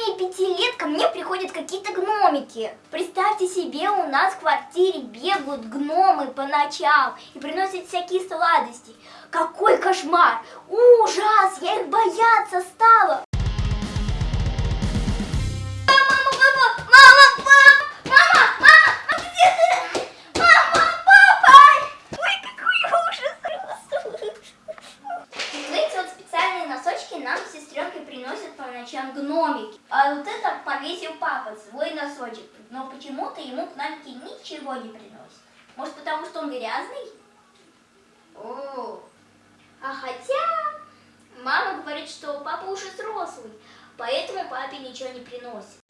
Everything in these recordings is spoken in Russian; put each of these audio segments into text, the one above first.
протяжении пяти лет ко мне приходят какие-то гномики. Представьте себе, у нас в квартире бегают гномы по ночам и приносят всякие сладости. Какой кошмар! Ужас! Я их бояться стала! По ночам гномики. А вот это повесил папа, свой носочек. Но почему-то ему гномики ничего не приносят. Может потому что он грязный? О, а хотя мама говорит, что папа уже взрослый, поэтому папе ничего не приносит.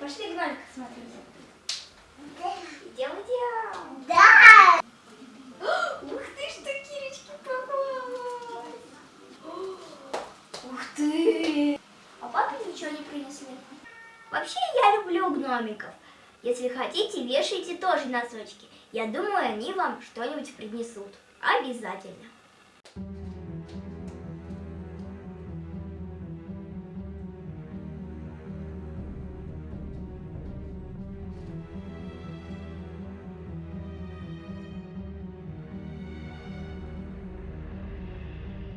Пошли гномика смотреть. Вообще я люблю гномиков. Если хотите, вешайте тоже носочки. Я думаю, они вам что-нибудь принесут. Обязательно.